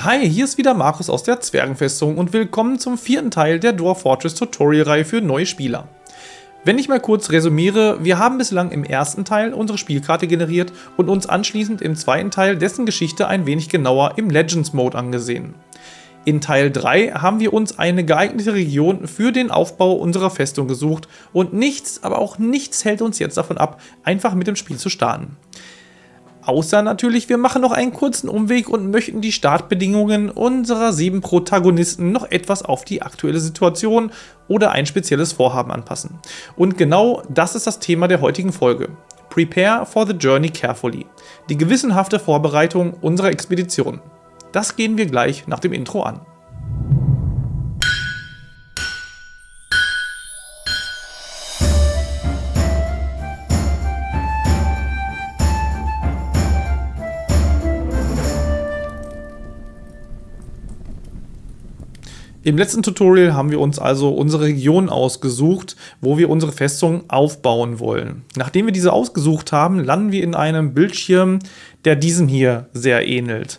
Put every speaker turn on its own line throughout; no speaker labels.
Hi, hier ist wieder Markus aus der Zwergenfestung und willkommen zum vierten Teil der Dwarf Fortress Tutorial-Reihe für neue Spieler. Wenn ich mal kurz resümiere, wir haben bislang im ersten Teil unsere Spielkarte generiert und uns anschließend im zweiten Teil dessen Geschichte ein wenig genauer im Legends Mode angesehen. In Teil 3 haben wir uns eine geeignete Region für den Aufbau unserer Festung gesucht und nichts, aber auch nichts hält uns jetzt davon ab, einfach mit dem Spiel zu starten. Außer natürlich, wir machen noch einen kurzen Umweg und möchten die Startbedingungen unserer sieben Protagonisten noch etwas auf die aktuelle Situation oder ein spezielles Vorhaben anpassen. Und genau das ist das Thema der heutigen Folge. Prepare for the journey carefully. Die gewissenhafte Vorbereitung unserer Expedition. Das gehen wir gleich nach dem Intro an. Im letzten Tutorial haben wir uns also unsere Region ausgesucht, wo wir unsere Festung aufbauen wollen. Nachdem wir diese ausgesucht haben, landen wir in einem Bildschirm, der diesem hier sehr ähnelt.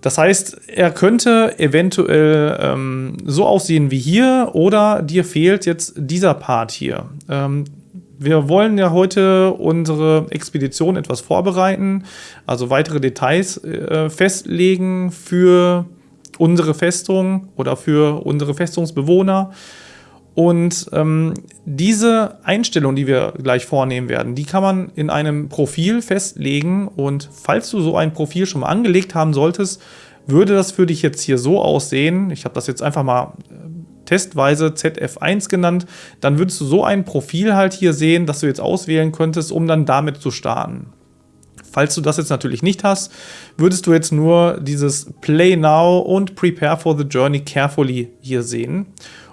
Das heißt, er könnte eventuell ähm, so aussehen wie hier oder dir fehlt jetzt dieser Part hier. Ähm, wir wollen ja heute unsere Expedition etwas vorbereiten, also weitere Details äh, festlegen für unsere Festung oder für unsere Festungsbewohner. Und ähm, diese Einstellung, die wir gleich vornehmen werden, die kann man in einem Profil festlegen. Und falls du so ein Profil schon mal angelegt haben solltest, würde das für dich jetzt hier so aussehen. Ich habe das jetzt einfach mal äh, testweise ZF1 genannt. Dann würdest du so ein Profil halt hier sehen, das du jetzt auswählen könntest, um dann damit zu starten. Falls du das jetzt natürlich nicht hast, würdest du jetzt nur dieses Play Now und Prepare for the Journey Carefully hier sehen.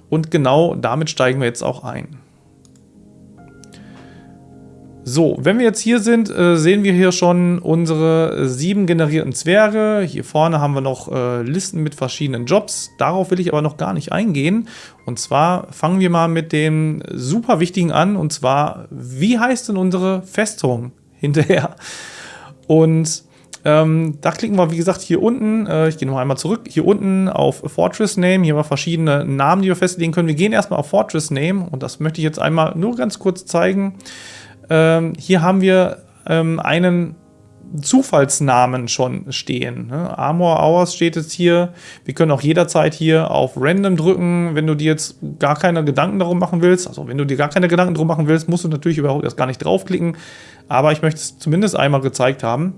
Und genau damit steigen wir jetzt auch ein. So, wenn wir jetzt hier sind, äh, sehen wir hier schon unsere sieben generierten Zwerge. Hier vorne haben wir noch äh, Listen mit verschiedenen Jobs. Darauf will ich aber noch gar nicht eingehen. Und zwar fangen wir mal mit dem super wichtigen an. Und zwar, wie heißt denn unsere Festung hinterher? Und ähm, da klicken wir, wie gesagt, hier unten, äh, ich gehe noch einmal zurück, hier unten auf Fortress Name, hier haben wir verschiedene Namen, die wir festlegen können. Wir gehen erstmal auf Fortress Name und das möchte ich jetzt einmal nur ganz kurz zeigen. Ähm, hier haben wir ähm, einen Zufallsnamen schon stehen. Ne? Armor Hours steht jetzt hier. Wir können auch jederzeit hier auf Random drücken, wenn du dir jetzt gar keine Gedanken darum machen willst. Also wenn du dir gar keine Gedanken darum machen willst, musst du natürlich überhaupt erst gar nicht draufklicken. Aber ich möchte es zumindest einmal gezeigt haben.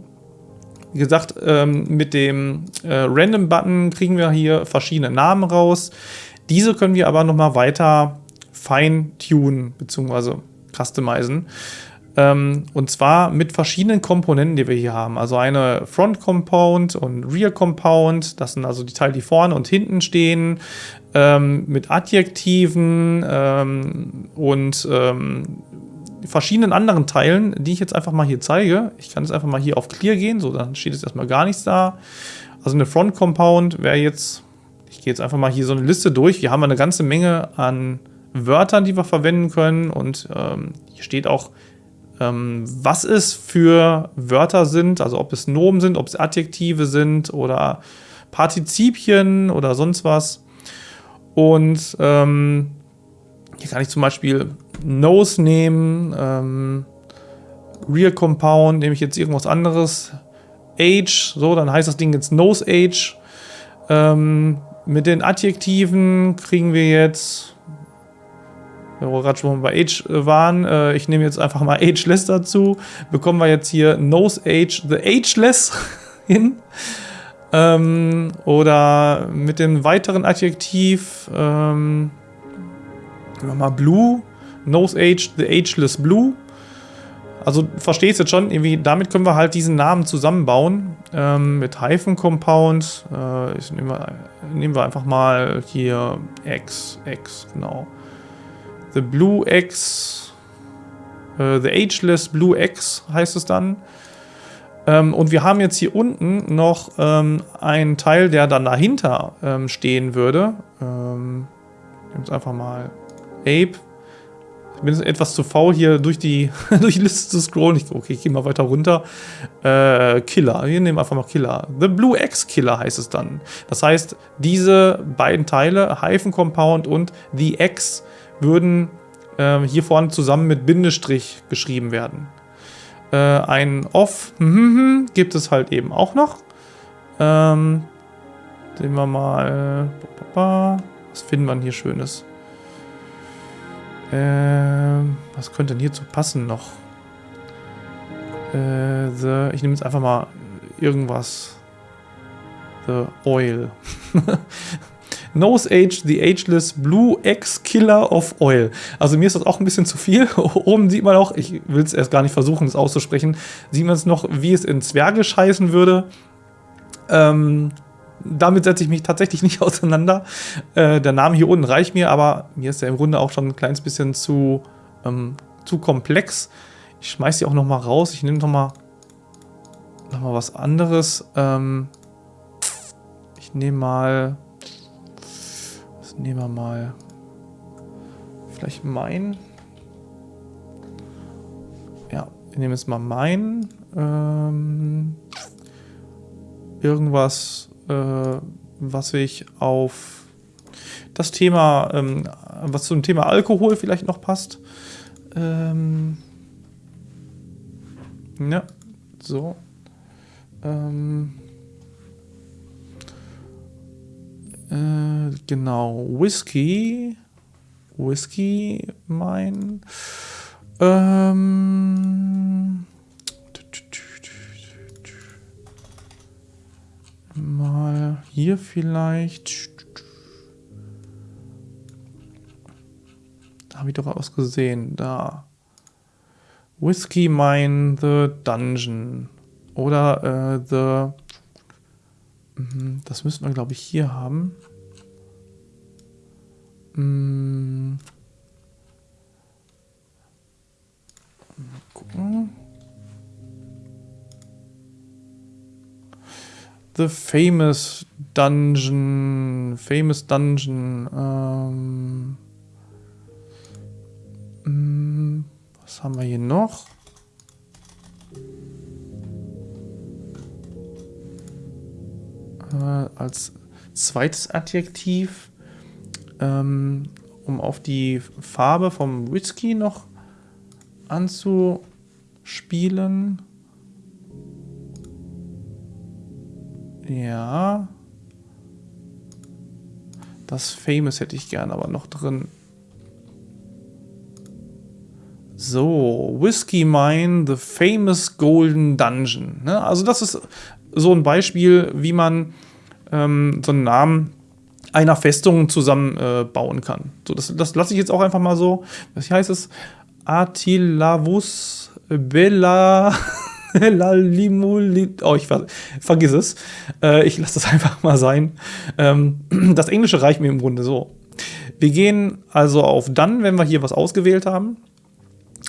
Wie gesagt, ähm, mit dem äh, Random-Button kriegen wir hier verschiedene Namen raus. Diese können wir aber nochmal weiter fine-tunen bzw. customizen. Ähm, und zwar mit verschiedenen Komponenten, die wir hier haben. Also eine Front Compound und Rear Compound. Das sind also die Teile, die vorne und hinten stehen. Ähm, mit Adjektiven ähm, und verschiedenen anderen Teilen, die ich jetzt einfach mal hier zeige. Ich kann jetzt einfach mal hier auf Clear gehen. So, dann steht jetzt erstmal gar nichts da. Also eine Front Compound wäre jetzt, ich gehe jetzt einfach mal hier so eine Liste durch. Wir haben eine ganze Menge an Wörtern, die wir verwenden können. Und ähm, hier steht auch was es für Wörter sind, also ob es Nomen sind, ob es Adjektive sind oder Partizipien oder sonst was. Und ähm, hier kann ich zum Beispiel Nose nehmen, ähm, Real Compound, nehme ich jetzt irgendwas anderes, Age, so, dann heißt das Ding jetzt Nose Age. Ähm, mit den Adjektiven kriegen wir jetzt wo wir gerade schon bei Age äh, waren, äh, ich nehme jetzt einfach mal Ageless dazu, bekommen wir jetzt hier Nose Age the Ageless hin. Ähm, oder mit dem weiteren Adjektiv, ähm, wir mal Blue, Nose Age the Ageless Blue. Also verstehst jetzt schon, irgendwie damit können wir halt diesen Namen zusammenbauen. Ähm, mit Hyphen Compound. Äh, ich nehme, nehmen wir einfach mal hier X, X, genau. The Blue X, äh, The Ageless Blue X heißt es dann. Ähm, und wir haben jetzt hier unten noch ähm, einen Teil, der dann dahinter ähm, stehen würde. Ähm, wir einfach mal Ape. bin etwas zu faul, hier durch die, durch die Liste zu scrollen. Ich, okay, ich gehe mal weiter runter. Äh, Killer. Wir nehmen einfach mal Killer. The Blue X Killer heißt es dann. Das heißt, diese beiden Teile, Hyphen Compound und The X, würden äh, hier vorne zusammen mit Bindestrich geschrieben werden. Äh, ein Off hm, hm, hm, gibt es halt eben auch noch. Ähm, sehen wir mal. Was finden wir hier Schönes? Ähm, was könnte denn hierzu passen noch? Äh, the, ich nehme jetzt einfach mal irgendwas. The Oil. Nose Age, the Ageless Blue X Killer of Oil. Also mir ist das auch ein bisschen zu viel. Oben sieht man auch, ich will es erst gar nicht versuchen, es auszusprechen, sieht man es noch, wie es in Zwergisch heißen würde. Ähm, damit setze ich mich tatsächlich nicht auseinander. Äh, der Name hier unten reicht mir, aber mir ist er im Grunde auch schon ein kleines bisschen zu, ähm, zu komplex. Ich schmeiße sie auch noch mal raus. Ich nehme noch mal, noch mal was anderes. Ähm, ich nehme mal... Nehmen wir mal? Vielleicht mein... Ja, ich nehme jetzt mal mein. Ähm, irgendwas äh, was ich auf das Thema, ähm, was zum Thema Alkohol vielleicht noch passt. Ähm, ja, so. Ähm, äh, genau, Whisky. Whisky, mein. Ähm, Mal hier vielleicht. Da habe ich doch was gesehen. Da. Whiskey Mine the Dungeon. Oder äh, The... Mhm, das müssten wir, glaube ich, hier haben. Mal gucken. The Famous Dungeon. Famous Dungeon. Ähm, hm, was haben wir hier noch? Äh, als zweites Adjektiv, ähm, um auf die Farbe vom Whisky noch anzuspielen. Ja. Das Famous hätte ich gern aber noch drin. So, Whiskey Mine, The Famous Golden Dungeon. Ne? Also das ist so ein Beispiel, wie man ähm, so einen Namen einer Festung zusammenbauen äh, kann. So, das, das lasse ich jetzt auch einfach mal so. Was heißt es? Atilavus Bella oh, ich ver vergiss es. Äh, ich lasse das einfach mal sein. Ähm, das Englische reicht mir im Grunde so. Wir gehen also auf Dann, wenn wir hier was ausgewählt haben.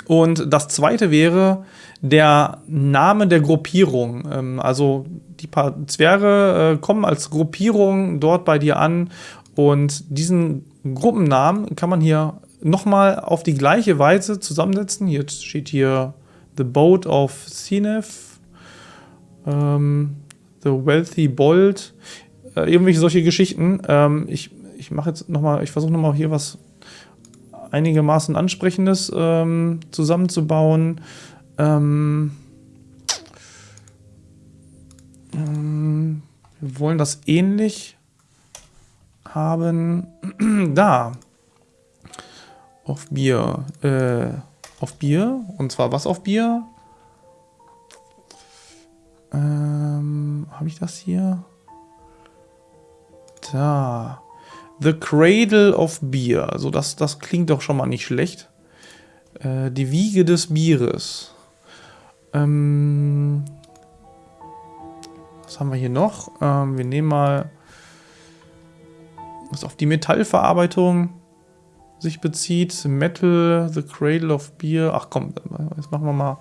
Und das zweite wäre der Name der Gruppierung. Ähm, also die paar Zwerge äh, kommen als Gruppierung dort bei dir an und diesen Gruppennamen kann man hier nochmal auf die gleiche Weise zusammensetzen. Jetzt steht hier The Boat of Sinef, ähm, The Wealthy Bold, äh, irgendwelche solche Geschichten. Ähm, ich ich mache jetzt nochmal, ich versuche nochmal hier was einigermaßen Ansprechendes ähm, zusammenzubauen. Ähm, ähm, wir wollen das ähnlich haben. da. Auf Bier. Äh, auf Bier. Und zwar was auf Bier? Ähm, habe ich das hier? Da. The Cradle of Beer. Also das, das klingt doch schon mal nicht schlecht. Äh, die Wiege des Bieres. Ähm, was haben wir hier noch? Ähm, wir nehmen mal was auf die Metallverarbeitung sich bezieht. Metal, The Cradle of Beer. Ach komm, jetzt machen wir mal.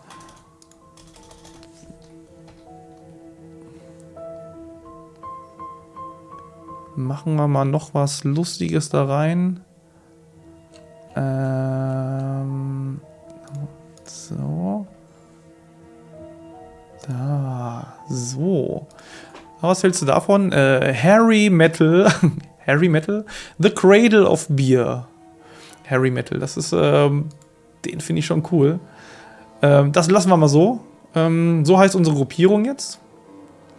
Machen wir mal noch was Lustiges da rein. Ähm So. Da. So. Was hältst du davon? Äh, Harry Metal. Harry Metal? The Cradle of Beer. Harry Metal. Das ist, ähm, den finde ich schon cool. Ähm, das lassen wir mal so. Ähm, so heißt unsere Gruppierung jetzt.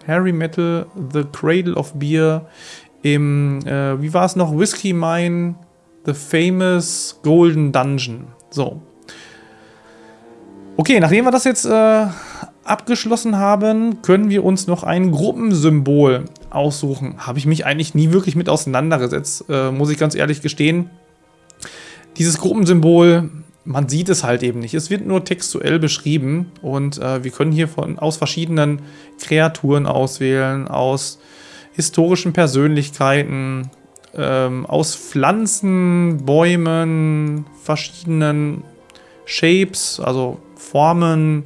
Harry Metal, The Cradle of Beer im, äh, wie war es noch? Whiskey Mine, The Famous Golden Dungeon. So. Okay, nachdem wir das jetzt äh, abgeschlossen haben, können wir uns noch ein Gruppensymbol aussuchen. Habe ich mich eigentlich nie wirklich mit auseinandergesetzt, äh, muss ich ganz ehrlich gestehen. Dieses Gruppensymbol, man sieht es halt eben nicht. Es wird nur textuell beschrieben und äh, wir können hier von, aus verschiedenen Kreaturen auswählen, aus historischen Persönlichkeiten, ähm, aus Pflanzen, Bäumen, verschiedenen Shapes, also Formen,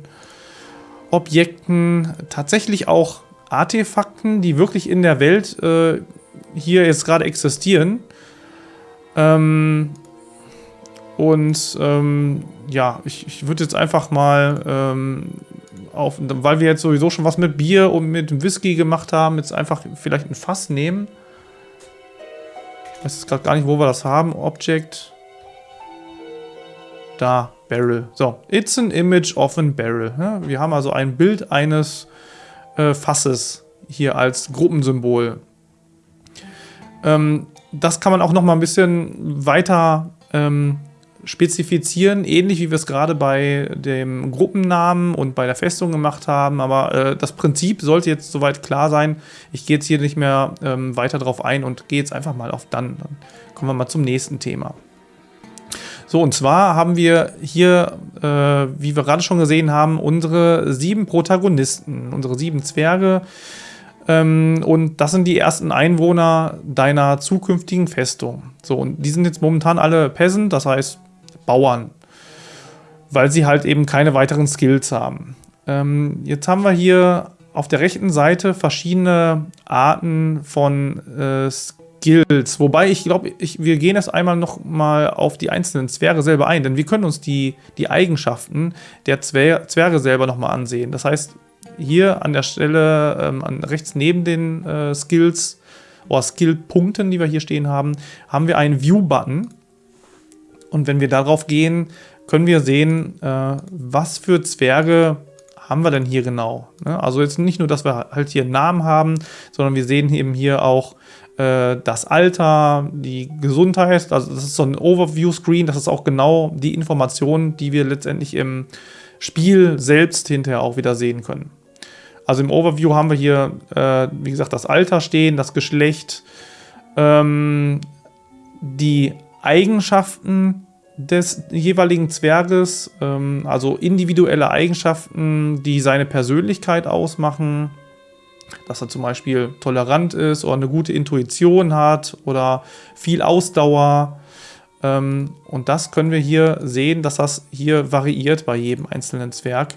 Objekten, tatsächlich auch Artefakten, die wirklich in der Welt äh, hier jetzt gerade existieren. Ähm, und ähm, ja, ich, ich würde jetzt einfach mal ähm, auf, weil wir jetzt sowieso schon was mit Bier und mit Whisky gemacht haben, jetzt einfach vielleicht ein Fass nehmen. Ich weiß jetzt gerade gar nicht, wo wir das haben. Object. Da, Barrel. So, it's an image of a barrel. Ja, wir haben also ein Bild eines äh, Fasses hier als Gruppensymbol. Ähm, das kann man auch noch mal ein bisschen weiter ähm, spezifizieren, ähnlich wie wir es gerade bei dem Gruppennamen und bei der Festung gemacht haben. Aber äh, das Prinzip sollte jetzt soweit klar sein. Ich gehe jetzt hier nicht mehr ähm, weiter drauf ein und gehe jetzt einfach mal auf dann. Dann kommen wir mal zum nächsten Thema. So, und zwar haben wir hier, äh, wie wir gerade schon gesehen haben, unsere sieben Protagonisten, unsere sieben Zwerge. Ähm, und das sind die ersten Einwohner deiner zukünftigen Festung. So, und die sind jetzt momentan alle Peasant, das heißt Bauern, weil sie halt eben keine weiteren Skills haben. Ähm, jetzt haben wir hier auf der rechten Seite verschiedene Arten von äh, Skills. Wobei ich glaube, wir gehen erst einmal noch mal auf die einzelnen Zwerge selber ein, denn wir können uns die, die Eigenschaften der Zwer Zwerge selber noch mal ansehen. Das heißt, hier an der Stelle, ähm, an, rechts neben den äh, Skills oder Skill-Punkten, die wir hier stehen haben, haben wir einen View-Button. Und wenn wir darauf gehen, können wir sehen, äh, was für Zwerge haben wir denn hier genau. Ne? Also jetzt nicht nur, dass wir halt hier einen Namen haben, sondern wir sehen eben hier auch äh, das Alter, die Gesundheit. Also das ist so ein Overview-Screen. Das ist auch genau die Information, die wir letztendlich im Spiel selbst hinterher auch wieder sehen können. Also im Overview haben wir hier, äh, wie gesagt, das Alter stehen, das Geschlecht, ähm, die Eigenschaften des jeweiligen Zwerges, ähm, also individuelle Eigenschaften, die seine Persönlichkeit ausmachen, dass er zum Beispiel tolerant ist oder eine gute Intuition hat oder viel Ausdauer. Ähm, und das können wir hier sehen, dass das hier variiert bei jedem einzelnen Zwerg.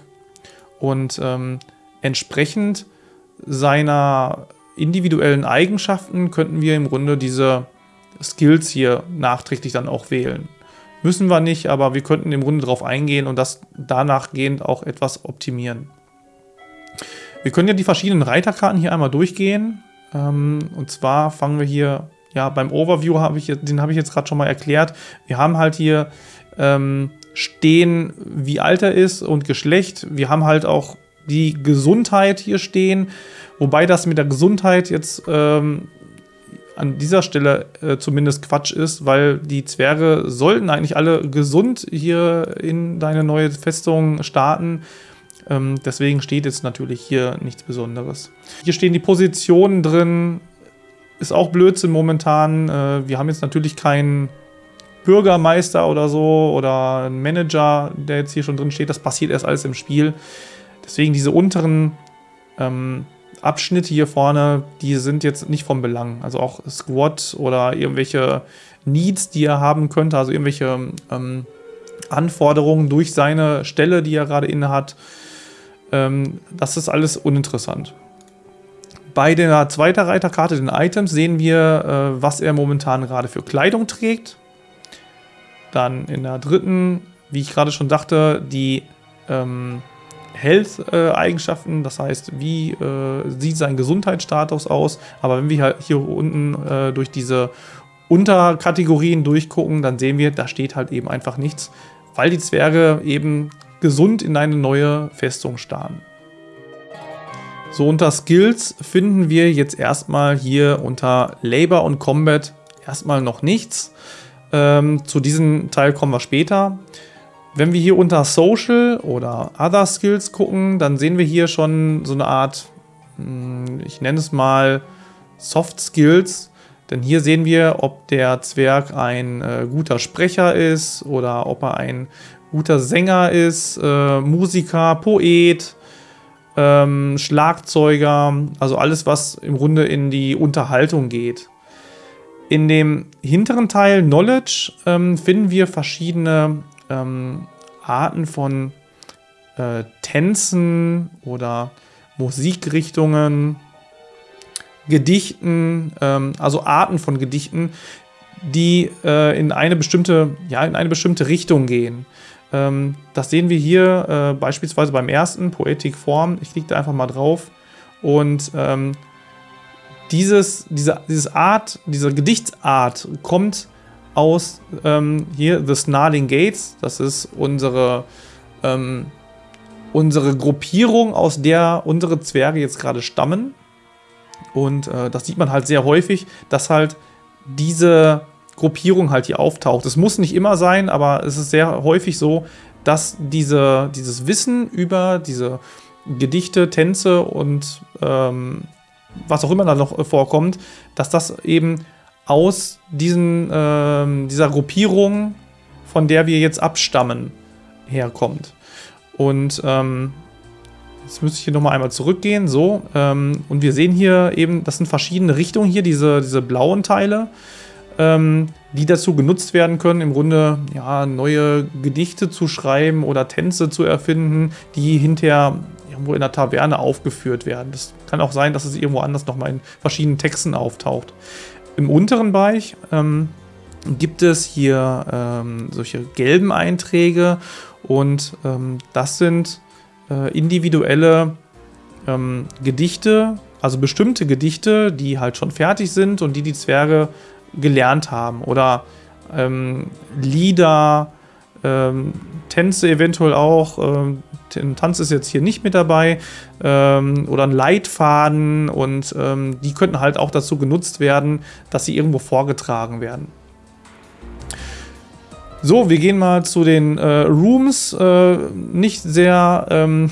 Und ähm, entsprechend seiner individuellen Eigenschaften könnten wir im Grunde diese Skills hier nachträglich dann auch wählen. Müssen wir nicht, aber wir könnten im Grunde darauf eingehen und das danach gehend auch etwas optimieren. Wir können ja die verschiedenen Reiterkarten hier einmal durchgehen. Ähm, und zwar fangen wir hier, ja, beim Overview habe ich, den habe ich jetzt gerade schon mal erklärt. Wir haben halt hier ähm, stehen, wie alt er ist und Geschlecht. Wir haben halt auch die Gesundheit hier stehen. Wobei das mit der Gesundheit jetzt ähm, an dieser Stelle äh, zumindest Quatsch ist, weil die Zwerge sollten eigentlich alle gesund hier in deine neue Festung starten. Ähm, deswegen steht jetzt natürlich hier nichts Besonderes. Hier stehen die Positionen drin. Ist auch Blödsinn momentan. Äh, wir haben jetzt natürlich keinen Bürgermeister oder so oder einen Manager, der jetzt hier schon drin steht. Das passiert erst alles im Spiel. Deswegen diese unteren ähm, Abschnitte hier vorne, die sind jetzt nicht vom Belang. Also auch Squat oder irgendwelche Needs, die er haben könnte, also irgendwelche ähm, Anforderungen durch seine Stelle, die er gerade inne hat. Ähm, das ist alles uninteressant. Bei der zweiten Reiterkarte, den Items, sehen wir, äh, was er momentan gerade für Kleidung trägt. Dann in der dritten wie ich gerade schon dachte, die ähm, Health-Eigenschaften, das heißt, wie äh, sieht sein Gesundheitsstatus aus. Aber wenn wir hier unten äh, durch diese Unterkategorien durchgucken, dann sehen wir, da steht halt eben einfach nichts, weil die Zwerge eben gesund in eine neue Festung starren. So, unter Skills finden wir jetzt erstmal hier unter Labor und Combat erstmal noch nichts. Ähm, zu diesem Teil kommen wir später. Wenn wir hier unter Social oder Other Skills gucken, dann sehen wir hier schon so eine Art, hm, ich nenne es mal Soft Skills. Denn hier sehen wir, ob der Zwerg ein äh, guter Sprecher ist oder ob er ein guter Sänger ist, äh, Musiker, Poet, ähm, Schlagzeuger, also alles, was im Grunde in die Unterhaltung geht. In dem hinteren Teil Knowledge ähm, finden wir verschiedene ähm, Arten von äh, Tänzen oder Musikrichtungen, Gedichten, ähm, also Arten von Gedichten, die äh, in eine bestimmte, ja, in eine bestimmte Richtung gehen. Ähm, das sehen wir hier äh, beispielsweise beim ersten, Poetic Form. Ich klicke da einfach mal drauf und ähm, dieses, diese, dieses Art, diese Gedichtsart kommt aus ähm, hier The Snarling Gates. Das ist unsere, ähm, unsere Gruppierung, aus der unsere Zwerge jetzt gerade stammen. Und äh, das sieht man halt sehr häufig, dass halt diese Gruppierung halt hier auftaucht. Es muss nicht immer sein, aber es ist sehr häufig so, dass diese, dieses Wissen über diese Gedichte, Tänze und ähm, was auch immer da noch vorkommt, dass das eben aus diesen, äh, dieser Gruppierung, von der wir jetzt abstammen, herkommt. Und ähm, jetzt müsste ich hier nochmal einmal zurückgehen. So, ähm, und wir sehen hier eben, das sind verschiedene Richtungen hier, diese, diese blauen Teile, ähm, die dazu genutzt werden können, im Grunde ja, neue Gedichte zu schreiben oder Tänze zu erfinden, die hinterher irgendwo in der Taverne aufgeführt werden. Das kann auch sein, dass es irgendwo anders nochmal in verschiedenen Texten auftaucht. Im unteren Bereich ähm, gibt es hier ähm, solche gelben Einträge und ähm, das sind äh, individuelle ähm, Gedichte, also bestimmte Gedichte, die halt schon fertig sind und die die Zwerge gelernt haben oder ähm, Lieder, ähm, Tänze eventuell auch. Ähm, Tanz ist jetzt hier nicht mit dabei. Ähm, oder ein Leitfaden und ähm, die könnten halt auch dazu genutzt werden, dass sie irgendwo vorgetragen werden. So, wir gehen mal zu den äh, Rooms. Äh, nicht sehr ähm,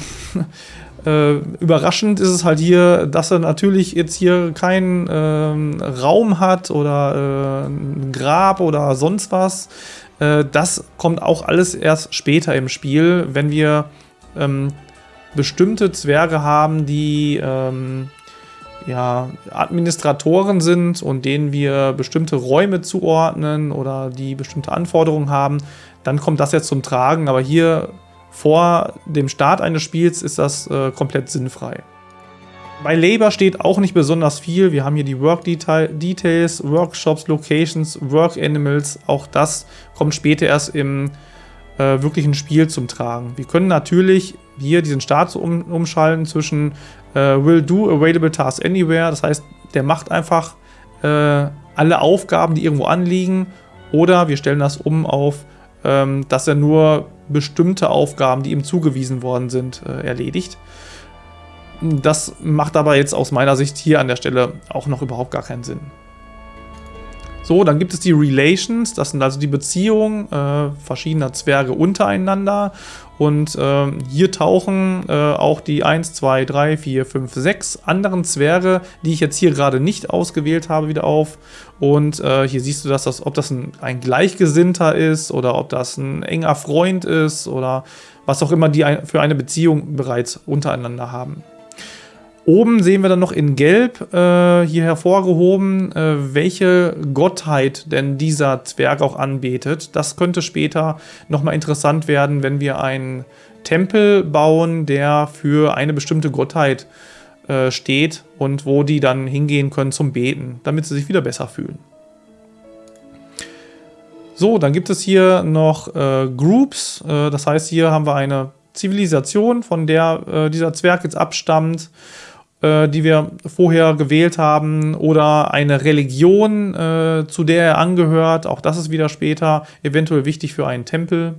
äh, überraschend ist es halt hier, dass er natürlich jetzt hier keinen ähm, Raum hat oder äh, ein Grab oder sonst was. Äh, das kommt auch alles erst später im Spiel, wenn wir ähm, bestimmte Zwerge haben, die ähm, ja, Administratoren sind und denen wir bestimmte Räume zuordnen oder die bestimmte Anforderungen haben, dann kommt das jetzt zum Tragen. Aber hier vor dem Start eines Spiels ist das äh, komplett sinnfrei. Bei Labor steht auch nicht besonders viel. Wir haben hier die Work Details, Workshops, Locations, Work Animals. Auch das kommt später erst im äh, wirklichen Spiel zum Tragen. Wir können natürlich hier diesen Start um, umschalten zwischen äh, Will Do Available Task Anywhere. Das heißt, der macht einfach äh, alle Aufgaben, die irgendwo anliegen. Oder wir stellen das um auf, ähm, dass er nur bestimmte Aufgaben, die ihm zugewiesen worden sind, äh, erledigt. Das macht aber jetzt aus meiner Sicht hier an der Stelle auch noch überhaupt gar keinen Sinn. So, dann gibt es die Relations, das sind also die Beziehungen äh, verschiedener Zwerge untereinander. Und äh, hier tauchen äh, auch die 1, 2, 3, 4, 5, 6 anderen Zwerge, die ich jetzt hier gerade nicht ausgewählt habe, wieder auf. Und äh, hier siehst du, dass das, ob das ein, ein Gleichgesinnter ist oder ob das ein enger Freund ist oder was auch immer die für eine Beziehung bereits untereinander haben. Oben sehen wir dann noch in Gelb äh, hier hervorgehoben, äh, welche Gottheit denn dieser Zwerg auch anbetet. Das könnte später nochmal interessant werden, wenn wir einen Tempel bauen, der für eine bestimmte Gottheit äh, steht und wo die dann hingehen können zum Beten, damit sie sich wieder besser fühlen. So, dann gibt es hier noch äh, Groups. Äh, das heißt, hier haben wir eine Zivilisation, von der äh, dieser Zwerg jetzt abstammt, die wir vorher gewählt haben, oder eine Religion, äh, zu der er angehört. Auch das ist wieder später eventuell wichtig für einen Tempel.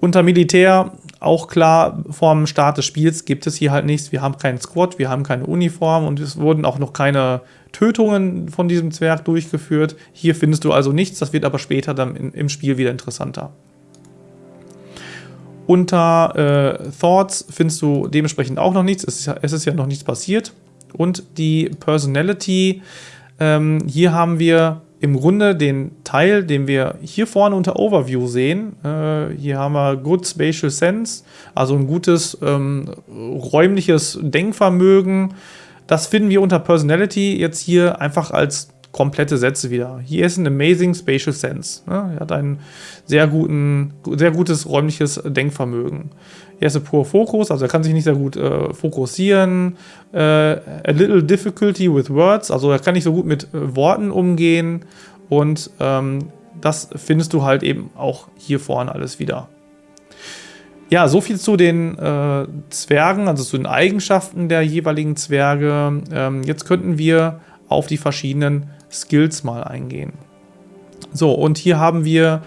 Unter Militär, auch klar, vorm Start des Spiels gibt es hier halt nichts. Wir haben keinen Squad, wir haben keine Uniform und es wurden auch noch keine Tötungen von diesem Zwerg durchgeführt. Hier findest du also nichts, das wird aber später dann im Spiel wieder interessanter. Unter äh, Thoughts findest du dementsprechend auch noch nichts. Es ist ja, es ist ja noch nichts passiert. Und die Personality, ähm, hier haben wir im Grunde den Teil, den wir hier vorne unter Overview sehen. Äh, hier haben wir Good Spatial Sense, also ein gutes ähm, räumliches Denkvermögen. Das finden wir unter Personality jetzt hier einfach als komplette Sätze wieder. Hier ist ein Amazing Spatial Sense. Ne? Er hat ein sehr, guten, sehr gutes räumliches Denkvermögen. Er ist ein Poor Focus, also er kann sich nicht sehr gut äh, fokussieren. Äh, a little difficulty with words, also er kann nicht so gut mit äh, Worten umgehen. Und ähm, das findest du halt eben auch hier vorne alles wieder. Ja, so viel zu den äh, Zwergen, also zu den Eigenschaften der jeweiligen Zwerge. Ähm, jetzt könnten wir auf die verschiedenen Skills mal eingehen. So, und hier haben wir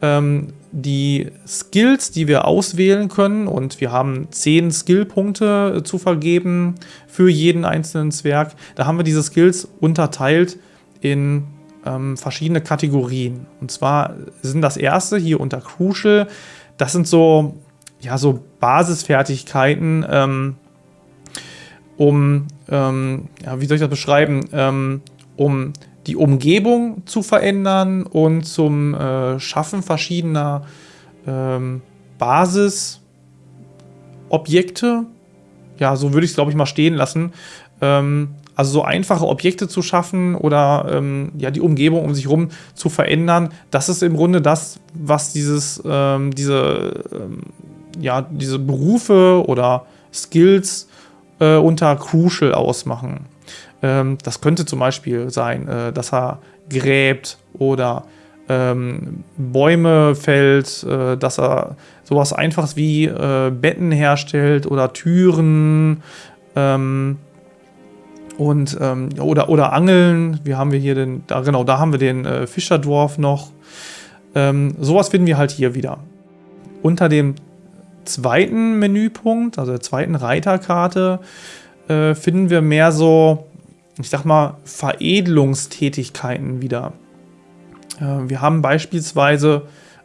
ähm, die Skills, die wir auswählen können und wir haben 10 Skillpunkte äh, zu vergeben für jeden einzelnen Zwerg. Da haben wir diese Skills unterteilt in ähm, verschiedene Kategorien. Und zwar sind das erste hier unter Crucial, das sind so, ja, so Basisfertigkeiten, ähm, um, ähm, ja, wie soll ich das beschreiben, ähm, um die Umgebung zu verändern und zum äh, Schaffen verschiedener ähm, Basisobjekte. Ja, so würde ich es, glaube ich, mal stehen lassen. Ähm, also so einfache Objekte zu schaffen oder ähm, ja, die Umgebung um sich herum zu verändern, das ist im Grunde das, was dieses, ähm, diese, ähm, ja, diese Berufe oder Skills äh, unter Crucial ausmachen. Ähm, das könnte zum Beispiel sein, äh, dass er gräbt oder ähm, Bäume fällt, äh, dass er sowas Einfaches wie äh, Betten herstellt oder Türen ähm, und ähm, oder, oder Angeln. Wie haben wir hier den, da, genau, da haben wir den äh, Fischerdorf noch. Ähm, sowas finden wir halt hier wieder. Unter dem zweiten Menüpunkt, also der zweiten Reiterkarte, äh, finden wir mehr so ich sag mal, Veredelungstätigkeiten wieder. Äh, wir haben beispielsweise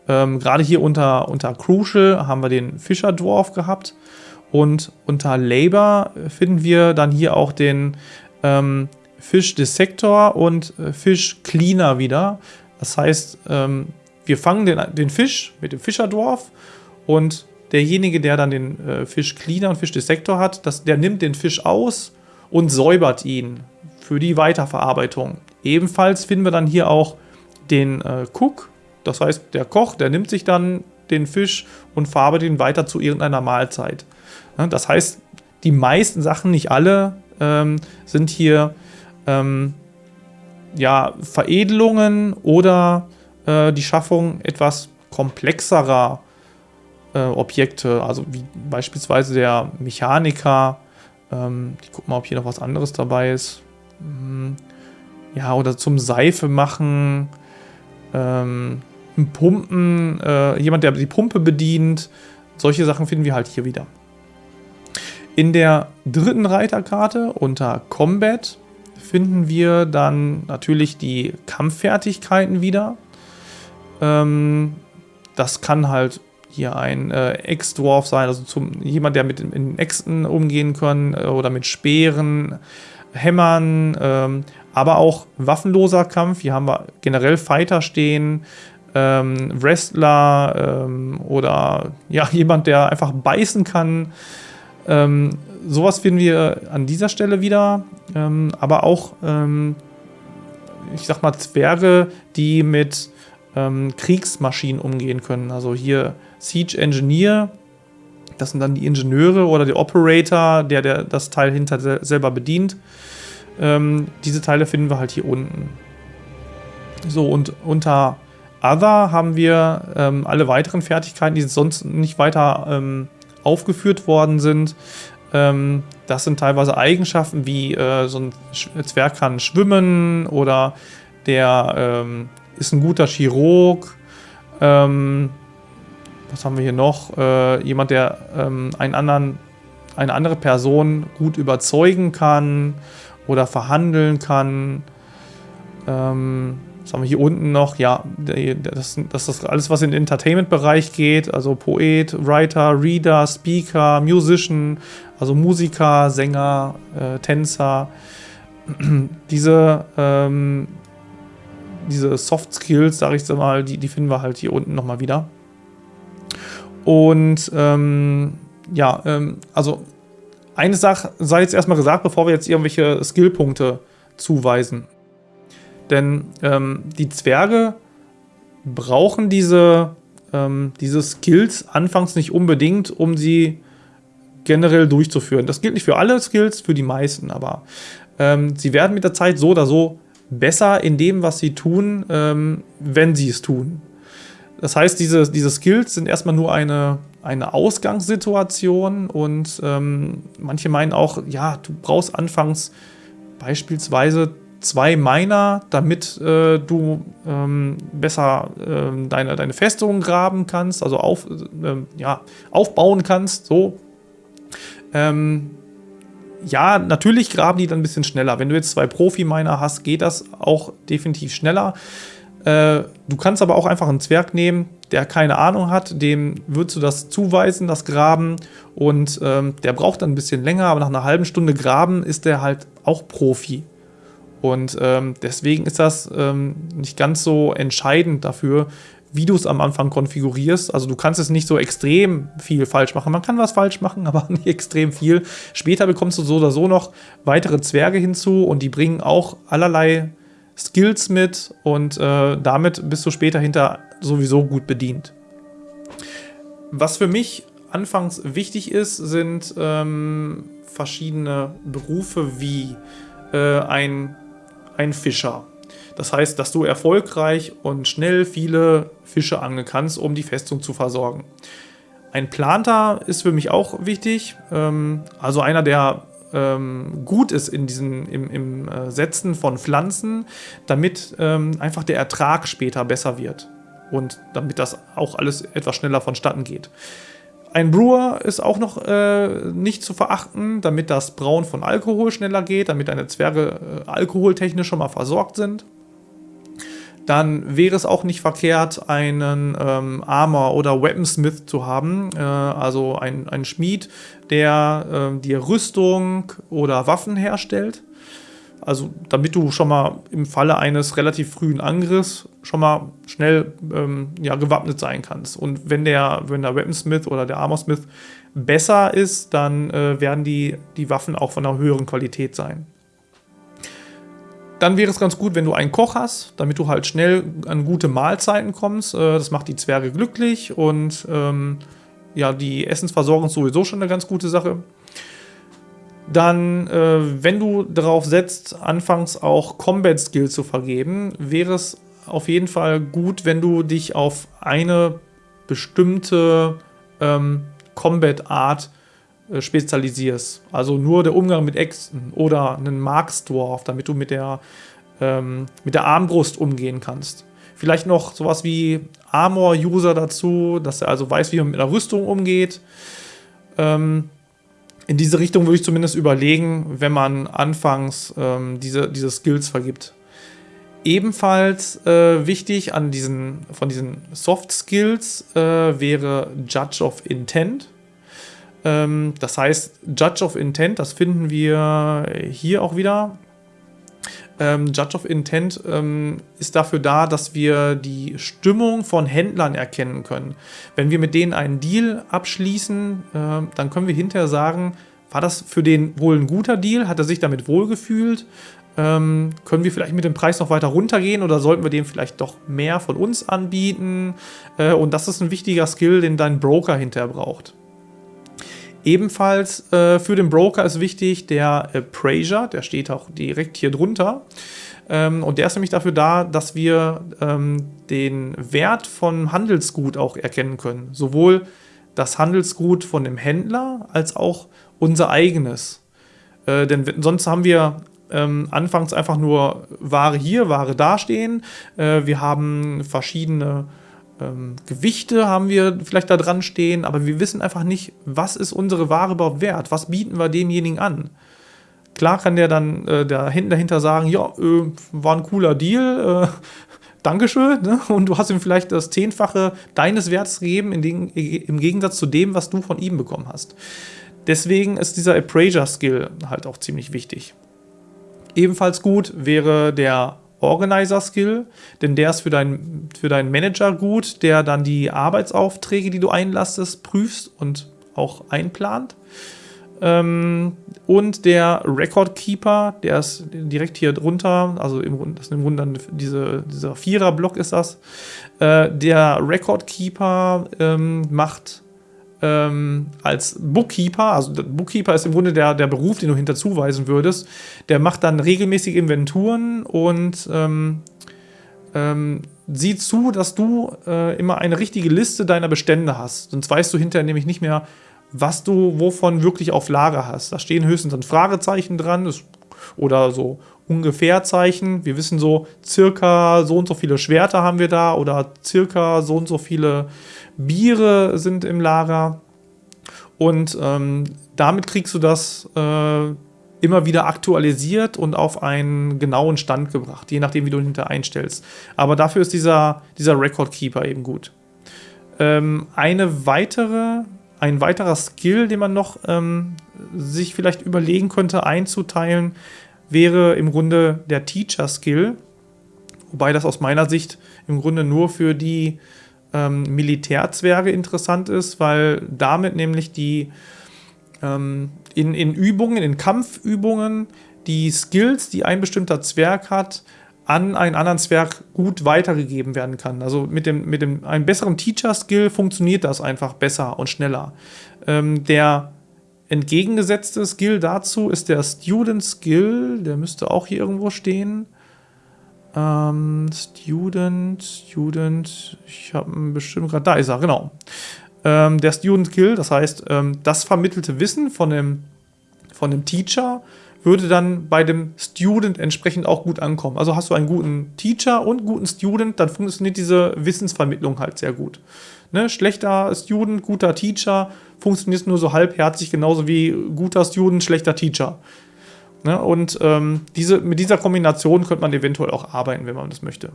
ähm, gerade hier unter, unter Crucial haben wir den Fischerdwarf gehabt und unter Labor finden wir dann hier auch den ähm, Fish Dissector und äh, Fish Cleaner wieder. Das heißt, ähm, wir fangen den, den Fisch mit dem Fischerdwarf und derjenige, der dann den äh, Fisch Cleaner und Fisch Dissector hat, das, der nimmt den Fisch aus und säubert ihn für die Weiterverarbeitung. Ebenfalls finden wir dann hier auch den äh, Cook, das heißt der Koch, der nimmt sich dann den Fisch und verarbeitet ihn weiter zu irgendeiner Mahlzeit. Ja, das heißt, die meisten Sachen, nicht alle, ähm, sind hier ähm, ja, Veredelungen oder äh, die Schaffung etwas komplexerer äh, Objekte, also wie beispielsweise der Mechaniker. Ähm, ich gucke mal, ob hier noch was anderes dabei ist. Hm, ja, oder zum Seife machen, ähm, Pumpen, äh, jemand, der die Pumpe bedient. Solche Sachen finden wir halt hier wieder. In der dritten Reiterkarte unter Combat finden wir dann natürlich die Kampffertigkeiten wieder. Ähm, das kann halt hier ein äh, Ex-Dwarf sein, also zum, jemand, der mit in Äxten umgehen kann äh, oder mit Speeren, Hämmern, ähm, aber auch waffenloser Kampf. Hier haben wir generell Fighter stehen, ähm, Wrestler ähm, oder ja, jemand, der einfach beißen kann. Ähm, sowas finden wir an dieser Stelle wieder, ähm, aber auch, ähm, ich sag mal, Zwerge, die mit Kriegsmaschinen umgehen können. Also hier Siege Engineer, das sind dann die Ingenieure oder der Operator, der, der das Teil hinter selber bedient. Ähm, diese Teile finden wir halt hier unten. So, und unter Other haben wir ähm, alle weiteren Fertigkeiten, die sonst nicht weiter ähm, aufgeführt worden sind. Ähm, das sind teilweise Eigenschaften wie äh, so ein Zwerg kann schwimmen oder der ähm, ist ein guter Chirurg. Ähm, was haben wir hier noch? Äh, jemand, der einen anderen, eine andere Person gut überzeugen kann oder verhandeln kann. Ähm, was haben wir hier unten noch? Ja, das, das ist alles, was in den Entertainment-Bereich geht. Also Poet, Writer, Reader, Speaker, Musician, also Musiker, Sänger, äh, Tänzer. diese, ähm, diese Soft Skills, sage ich mal, die, die finden wir halt hier unten nochmal wieder. Und ähm, ja, ähm, also eine Sache sei jetzt erstmal gesagt, bevor wir jetzt irgendwelche Skillpunkte zuweisen. Denn ähm, die Zwerge brauchen diese, ähm, diese Skills anfangs nicht unbedingt, um sie generell durchzuführen. Das gilt nicht für alle Skills, für die meisten, aber ähm, sie werden mit der Zeit so oder so besser in dem, was sie tun, ähm, wenn sie es tun. Das heißt, diese, diese Skills sind erstmal nur eine, eine Ausgangssituation und ähm, manche meinen auch, ja, du brauchst anfangs beispielsweise zwei Miner, damit äh, du ähm, besser äh, deine, deine Festung graben kannst, also auf, äh, ja, aufbauen kannst, so. Ähm, ja, natürlich graben die dann ein bisschen schneller. Wenn du jetzt zwei Profi-Miner hast, geht das auch definitiv schneller. Äh, du kannst aber auch einfach einen Zwerg nehmen, der keine Ahnung hat, dem würdest du das zuweisen, das Graben und ähm, der braucht dann ein bisschen länger, aber nach einer halben Stunde Graben ist der halt auch Profi. Und ähm, deswegen ist das ähm, nicht ganz so entscheidend dafür, wie du es am Anfang konfigurierst. Also du kannst es nicht so extrem viel falsch machen. Man kann was falsch machen, aber nicht extrem viel. Später bekommst du so oder so noch weitere Zwerge hinzu und die bringen auch allerlei Skills mit und äh, damit bist du später hinter sowieso gut bedient. Was für mich anfangs wichtig ist, sind ähm, verschiedene Berufe wie äh, ein ein Fischer. Das heißt, dass du erfolgreich und schnell viele Fische angeln kannst, um die Festung zu versorgen. Ein Planter ist für mich auch wichtig, ähm, also einer, der ähm, gut ist in diesen, im, im äh, Setzen von Pflanzen, damit ähm, einfach der Ertrag später besser wird und damit das auch alles etwas schneller vonstatten geht. Ein Brewer ist auch noch äh, nicht zu verachten, damit das Brauen von Alkohol schneller geht, damit deine Zwerge äh, alkoholtechnisch schon mal versorgt sind. Dann wäre es auch nicht verkehrt, einen ähm, Armor- oder Weaponsmith zu haben, äh, also ein, ein Schmied, der äh, dir Rüstung oder Waffen herstellt. Also damit du schon mal im Falle eines relativ frühen Angriffs schon mal schnell ähm, ja, gewappnet sein kannst. Und wenn der, wenn der Weaponsmith oder der Armorsmith besser ist, dann äh, werden die, die Waffen auch von einer höheren Qualität sein. Dann wäre es ganz gut, wenn du einen Koch hast, damit du halt schnell an gute Mahlzeiten kommst. Äh, das macht die Zwerge glücklich und ähm, ja, die Essensversorgung ist sowieso schon eine ganz gute Sache dann, äh, wenn du darauf setzt, anfangs auch Combat Skill zu vergeben, wäre es auf jeden Fall gut, wenn du dich auf eine bestimmte ähm, Combat Art spezialisierst. Also nur der Umgang mit Äxten oder einen Marksdwarf, damit du mit der, ähm, mit der Armbrust umgehen kannst. Vielleicht noch sowas wie Armor-User dazu, dass er also weiß, wie man mit einer Rüstung umgeht. Ähm, in diese Richtung würde ich zumindest überlegen, wenn man anfangs ähm, diese, diese Skills vergibt. Ebenfalls äh, wichtig an diesen, von diesen Soft Skills äh, wäre Judge of Intent. Ähm, das heißt, Judge of Intent, das finden wir hier auch wieder. Ähm, Judge of Intent ähm, ist dafür da, dass wir die Stimmung von Händlern erkennen können. Wenn wir mit denen einen Deal abschließen, äh, dann können wir hinterher sagen, war das für den wohl ein guter Deal? Hat er sich damit wohlgefühlt? Ähm, können wir vielleicht mit dem Preis noch weiter runtergehen oder sollten wir dem vielleicht doch mehr von uns anbieten? Äh, und das ist ein wichtiger Skill, den dein Broker hinterher braucht. Ebenfalls äh, für den Broker ist wichtig der Appraiser, der steht auch direkt hier drunter. Ähm, und der ist nämlich dafür da, dass wir ähm, den Wert von Handelsgut auch erkennen können. Sowohl das Handelsgut von dem Händler als auch unser eigenes. Äh, denn sonst haben wir ähm, anfangs einfach nur Ware hier, Ware dastehen. Äh, wir haben verschiedene ähm, Gewichte haben wir vielleicht da dran stehen, aber wir wissen einfach nicht, was ist unsere Ware überhaupt wert? Was bieten wir demjenigen an? Klar kann der dann äh, der hinten dahinter sagen, ja, äh, war ein cooler Deal, äh, Dankeschön, ne? und du hast ihm vielleicht das Zehnfache deines Werts gegeben, den, im Gegensatz zu dem, was du von ihm bekommen hast. Deswegen ist dieser Appraiser-Skill halt auch ziemlich wichtig. Ebenfalls gut wäre der Organizer-Skill, denn der ist für, dein, für deinen Manager gut, der dann die Arbeitsaufträge, die du einlastest, prüfst und auch einplant. Ähm, und der Record Keeper, der ist direkt hier drunter, also im, das ist im Grunde dann diese, dieser Vierer-Block ist das. Äh, der Record Keeper ähm, macht ähm, als Bookkeeper, also Bookkeeper ist im Grunde der, der Beruf, den du hinterzuweisen würdest, der macht dann regelmäßig Inventuren und ähm, ähm, sieht zu, dass du äh, immer eine richtige Liste deiner Bestände hast. Sonst weißt du hinterher nämlich nicht mehr, was du wovon wirklich auf Lager hast. Da stehen höchstens dann Fragezeichen dran das, oder so ungefähr Zeichen. Wir wissen so, circa so und so viele Schwerter haben wir da oder circa so und so viele Biere sind im Lager. Und ähm, damit kriegst du das äh, immer wieder aktualisiert und auf einen genauen Stand gebracht, je nachdem, wie du ihn hinter einstellst. Aber dafür ist dieser, dieser Record Keeper eben gut. Ähm, eine weitere, ein weiterer Skill, den man noch ähm, sich vielleicht überlegen könnte einzuteilen, wäre im Grunde der Teacher Skill. Wobei das aus meiner Sicht im Grunde nur für die ähm, Militärzwerge interessant ist, weil damit nämlich die ähm, in, in Übungen, in Kampfübungen, die Skills, die ein bestimmter Zwerg hat, an einen anderen Zwerg gut weitergegeben werden kann. Also mit dem, mit dem einem besseren Teacher-Skill funktioniert das einfach besser und schneller. Ähm, der entgegengesetzte Skill dazu ist der Student Skill, der müsste auch hier irgendwo stehen. Ähm, Student, Student, ich habe bestimmt gerade, da ist er, genau. Ähm, der Student Skill, das heißt, ähm, das vermittelte Wissen von dem, von dem Teacher würde dann bei dem Student entsprechend auch gut ankommen. Also hast du einen guten Teacher und guten Student, dann funktioniert diese Wissensvermittlung halt sehr gut. Ne? Schlechter Student, guter Teacher, funktioniert nur so halbherzig, genauso wie guter Student, schlechter Teacher. Ne? Und ähm, diese, mit dieser Kombination könnte man eventuell auch arbeiten, wenn man das möchte.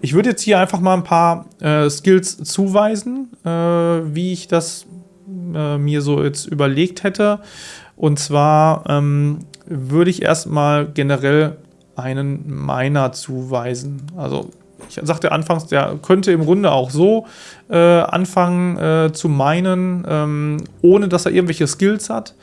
Ich würde jetzt hier einfach mal ein paar äh, Skills zuweisen, äh, wie ich das äh, mir so jetzt überlegt hätte. Und zwar ähm, würde ich erstmal generell einen Miner zuweisen. Also ich sagte anfangs, der könnte im Grunde auch so äh, anfangen äh, zu minen, ähm, ohne dass er irgendwelche Skills hat.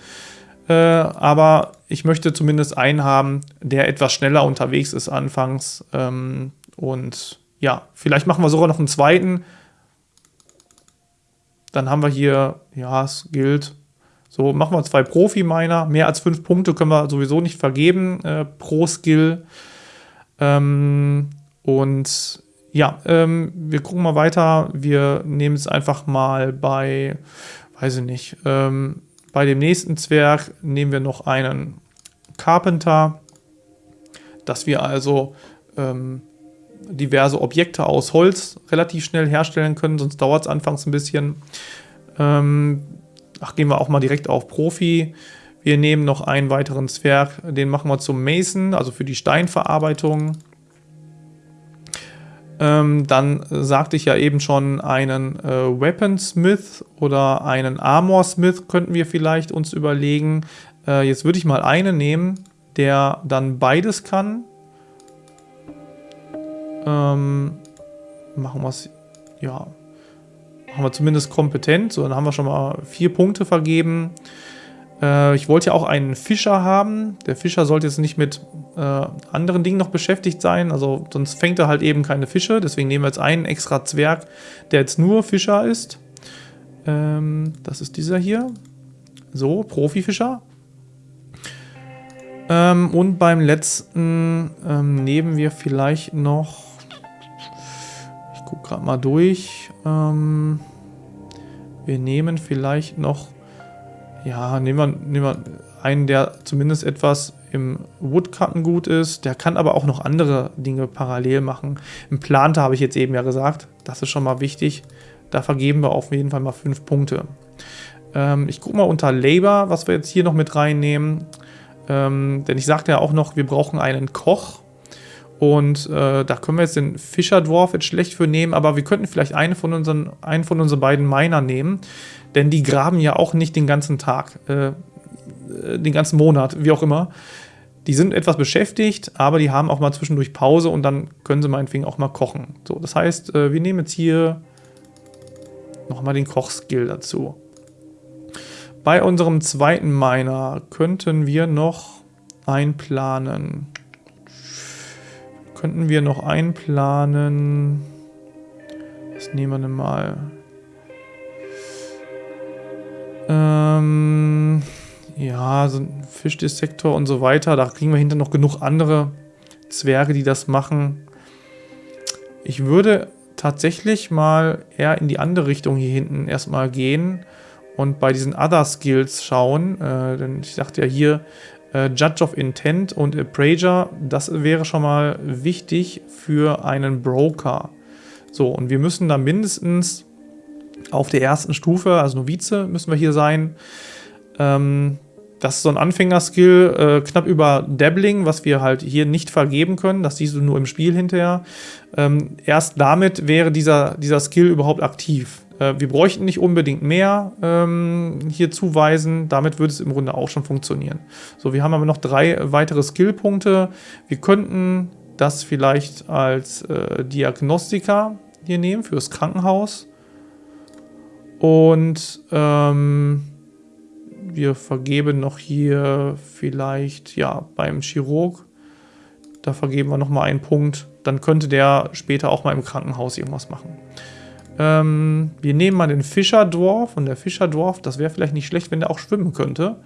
Äh, aber ich möchte zumindest einen haben, der etwas schneller unterwegs ist anfangs. Ähm, und ja, vielleicht machen wir sogar noch einen zweiten. Dann haben wir hier, ja, es gilt. So, machen wir zwei Profi-Miner. Mehr als fünf Punkte können wir sowieso nicht vergeben äh, pro Skill. Ähm, und ja, ähm, wir gucken mal weiter. Wir nehmen es einfach mal bei, weiß ich nicht, ähm, bei dem nächsten Zwerg nehmen wir noch einen Carpenter, dass wir also ähm, diverse Objekte aus Holz relativ schnell herstellen können, sonst dauert es anfangs ein bisschen. Ähm, ach, gehen wir auch mal direkt auf Profi. Wir nehmen noch einen weiteren Zwerg, den machen wir zum Mason, also für die Steinverarbeitung. Ähm, dann sagte ich ja eben schon, einen äh, Weaponsmith oder einen Armorsmith könnten wir vielleicht uns überlegen. Äh, jetzt würde ich mal einen nehmen, der dann beides kann. Ähm, machen wir es, ja, machen wir zumindest kompetent. So, dann haben wir schon mal vier Punkte vergeben. Äh, ich wollte ja auch einen Fischer haben. Der Fischer sollte jetzt nicht mit äh, anderen Dingen noch beschäftigt sein, also sonst fängt er halt eben keine Fische. Deswegen nehmen wir jetzt einen extra Zwerg, der jetzt nur Fischer ist. Ähm, das ist dieser hier. So, Profifischer. Ähm, und beim letzten ähm, nehmen wir vielleicht noch, ich gucke gerade mal durch, ähm, wir nehmen vielleicht noch, ja, nehmen wir, nehmen wir einen, der zumindest etwas im Woodcutten gut ist. Der kann aber auch noch andere Dinge parallel machen. Im Planter habe ich jetzt eben ja gesagt, das ist schon mal wichtig. Da vergeben wir auf jeden Fall mal fünf Punkte. Ähm, ich gucke mal unter Labor, was wir jetzt hier noch mit reinnehmen. Ähm, denn ich sagte ja auch noch, wir brauchen einen Koch. Und äh, da können wir jetzt den Fischer Dwarf jetzt schlecht für nehmen, aber wir könnten vielleicht eine von unseren, einen von unseren beiden Miner nehmen. Denn die graben ja auch nicht den ganzen Tag, äh, äh den ganzen Monat, wie auch immer. Die sind etwas beschäftigt, aber die haben auch mal zwischendurch Pause und dann können sie meinetwegen auch mal kochen. So, das heißt, äh, wir nehmen jetzt hier nochmal den Kochskill dazu. Bei unserem zweiten Miner könnten wir noch einplanen. Könnten wir noch einplanen. Was nehmen wir mal? Ähm, ja, so ein Fischdetektor und so weiter. Da kriegen wir hinter noch genug andere Zwerge, die das machen. Ich würde tatsächlich mal eher in die andere Richtung hier hinten erstmal gehen und bei diesen Other Skills schauen. Äh, denn ich sagte ja hier, äh, Judge of Intent und Appraiser, das wäre schon mal wichtig für einen Broker. So, und wir müssen da mindestens auf der ersten Stufe, also Novize müssen wir hier sein. Ähm, das ist so ein Anfängerskill, äh, knapp über Dabbling, was wir halt hier nicht vergeben können. Das siehst du nur im Spiel hinterher. Ähm, erst damit wäre dieser, dieser Skill überhaupt aktiv. Äh, wir bräuchten nicht unbedingt mehr ähm, hier zuweisen. Damit würde es im Grunde auch schon funktionieren. So, wir haben aber noch drei weitere Skillpunkte. Wir könnten das vielleicht als äh, Diagnostiker hier nehmen fürs Krankenhaus. Und ähm, wir vergeben noch hier vielleicht, ja, beim Chirurg, da vergeben wir nochmal einen Punkt. Dann könnte der später auch mal im Krankenhaus irgendwas machen. Ähm, wir nehmen mal den Fischerdorf und der Fischerdorf, das wäre vielleicht nicht schlecht, wenn der auch schwimmen könnte.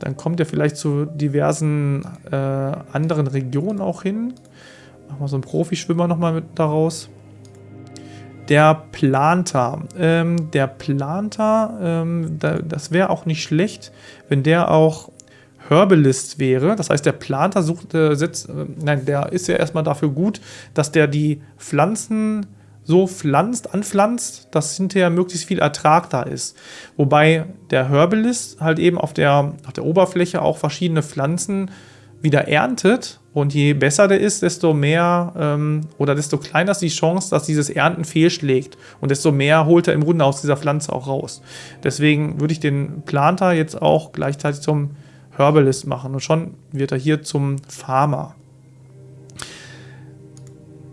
Dann kommt er vielleicht zu diversen äh, anderen Regionen auch hin. Machen wir so einen Profischwimmer nochmal mit daraus. Der Planter. Ähm, der Planter, ähm, da, das wäre auch nicht schlecht, wenn der auch Herbalist wäre. Das heißt, der Planter sucht, äh, setzt, äh, nein, der ist ja erstmal dafür gut, dass der die Pflanzen so pflanzt, anpflanzt, dass hinterher möglichst viel Ertrag da ist. Wobei der Herbalist halt eben auf der, auf der Oberfläche auch verschiedene Pflanzen wieder erntet und je besser der ist, desto mehr ähm, oder desto kleiner ist die Chance, dass dieses Ernten fehlschlägt und desto mehr holt er im Grunde aus dieser Pflanze auch raus. Deswegen würde ich den Planter jetzt auch gleichzeitig zum Herbalist machen und schon wird er hier zum Farmer.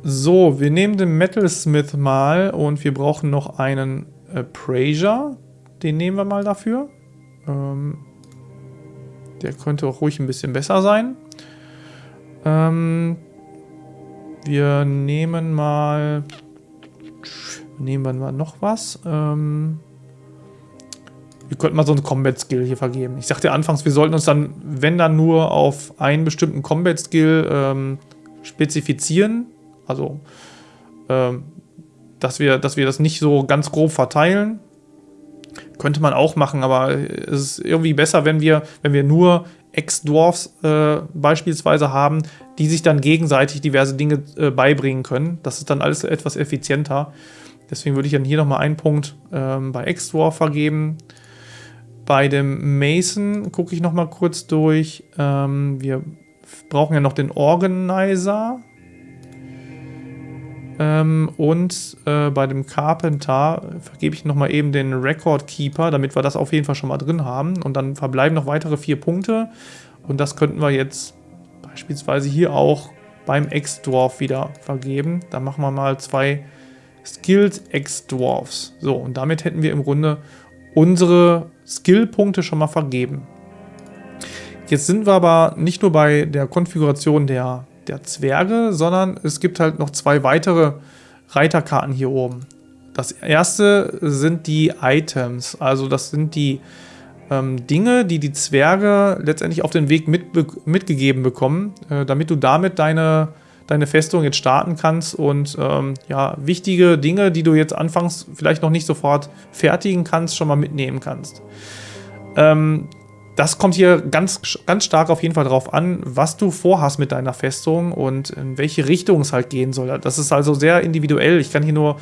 So, wir nehmen den Metalsmith mal und wir brauchen noch einen Appraiser. Den nehmen wir mal dafür. Ähm, der könnte auch ruhig ein bisschen besser sein. Ähm, wir nehmen mal... Nehmen wir mal noch was. Ähm, wir könnten mal so einen Combat-Skill hier vergeben. Ich sagte anfangs, wir sollten uns dann, wenn dann nur auf einen bestimmten Combat-Skill ähm, spezifizieren. Also, ähm, dass, wir, dass wir das nicht so ganz grob verteilen. Könnte man auch machen, aber es ist irgendwie besser, wenn wir, wenn wir nur Ex-Dwarfs äh, beispielsweise haben, die sich dann gegenseitig diverse Dinge äh, beibringen können. Das ist dann alles etwas effizienter. Deswegen würde ich dann hier nochmal einen Punkt ähm, bei Ex-Dwarf vergeben. Bei dem Mason gucke ich nochmal kurz durch. Ähm, wir brauchen ja noch den Organizer. Ähm, und äh, bei dem Carpenter vergebe ich nochmal eben den Record Keeper, damit wir das auf jeden Fall schon mal drin haben. Und dann verbleiben noch weitere vier Punkte. Und das könnten wir jetzt beispielsweise hier auch beim Ex-Dwarf wieder vergeben. Dann machen wir mal zwei Skilled Ex-Dwarfs. So, und damit hätten wir im Grunde unsere Skill-Punkte schon mal vergeben. Jetzt sind wir aber nicht nur bei der Konfiguration der der Zwerge, sondern es gibt halt noch zwei weitere Reiterkarten hier oben. Das erste sind die Items, also das sind die ähm, Dinge, die die Zwerge letztendlich auf den Weg mit, mitgegeben bekommen, äh, damit du damit deine, deine Festung jetzt starten kannst und ähm, ja, wichtige Dinge, die du jetzt anfangs vielleicht noch nicht sofort fertigen kannst, schon mal mitnehmen kannst. Ähm, das kommt hier ganz, ganz stark auf jeden Fall darauf an, was du vorhast mit deiner Festung und in welche Richtung es halt gehen soll. Das ist also sehr individuell. Ich kann hier nur,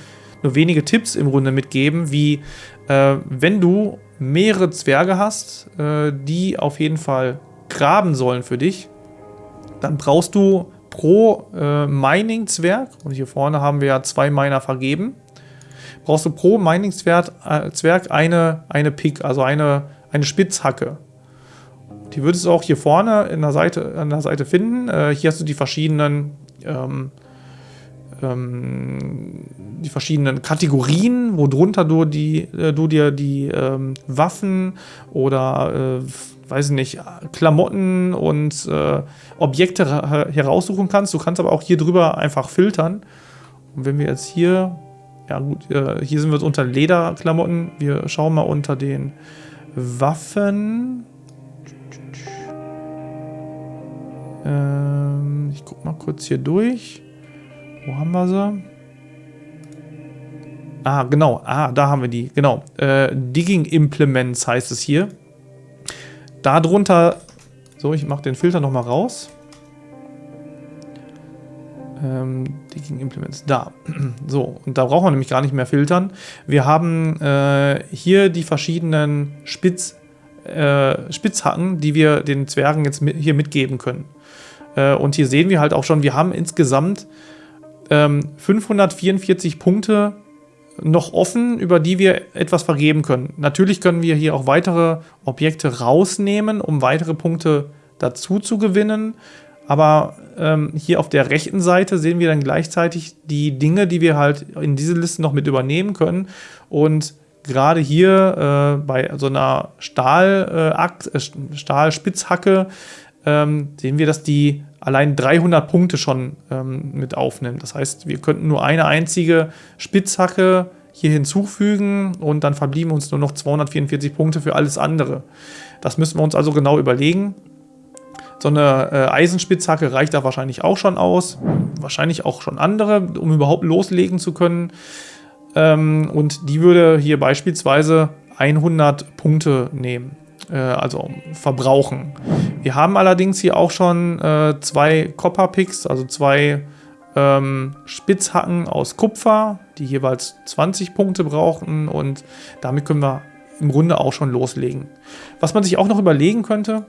nur wenige Tipps im Grunde mitgeben, wie äh, wenn du mehrere Zwerge hast, äh, die auf jeden Fall graben sollen für dich, dann brauchst du pro äh, Mining-Zwerg, und hier vorne haben wir ja zwei Miner vergeben, brauchst du pro Mining-Zwerg äh, eine, eine Pick, also eine, eine Spitzhacke. Die würdest du auch hier vorne in der Seite, an der Seite finden. Äh, hier hast du die verschiedenen, ähm, ähm, die verschiedenen Kategorien, worunter du, die, äh, du dir die ähm, Waffen oder, äh, weiß nicht, Klamotten und äh, Objekte heraussuchen kannst. Du kannst aber auch hier drüber einfach filtern. Und wenn wir jetzt hier, ja gut, äh, hier sind wir unter Lederklamotten. Wir schauen mal unter den Waffen. Ähm, ich guck mal kurz hier durch. Wo haben wir sie? Ah, genau. Ah, da haben wir die. Genau. Äh, Digging Implements heißt es hier. Darunter... So, ich mache den Filter nochmal raus. Ähm, Digging Implements. Da. So, und da brauchen wir nämlich gar nicht mehr filtern. Wir haben äh, hier die verschiedenen Spitz, äh, Spitzhacken, die wir den Zwergen jetzt mit, hier mitgeben können. Äh, und hier sehen wir halt auch schon, wir haben insgesamt ähm, 544 Punkte noch offen, über die wir etwas vergeben können. Natürlich können wir hier auch weitere Objekte rausnehmen, um weitere Punkte dazu zu gewinnen. Aber ähm, hier auf der rechten Seite sehen wir dann gleichzeitig die Dinge, die wir halt in diese Liste noch mit übernehmen können. Und gerade hier äh, bei so einer Stahl, äh, äh Stahlspitzhacke ähm, sehen wir, dass die allein 300 Punkte schon ähm, mit aufnimmt. Das heißt, wir könnten nur eine einzige Spitzhacke hier hinzufügen und dann verblieben uns nur noch 244 Punkte für alles andere. Das müssen wir uns also genau überlegen. So eine äh, Eisenspitzhacke reicht da wahrscheinlich auch schon aus. Wahrscheinlich auch schon andere, um überhaupt loslegen zu können. Ähm, und die würde hier beispielsweise 100 Punkte nehmen äh, also verbrauchen. Wir haben allerdings hier auch schon äh, zwei Copper Picks, also zwei ähm, Spitzhacken aus Kupfer, die jeweils 20 Punkte brauchen und damit können wir im Grunde auch schon loslegen. Was man sich auch noch überlegen könnte,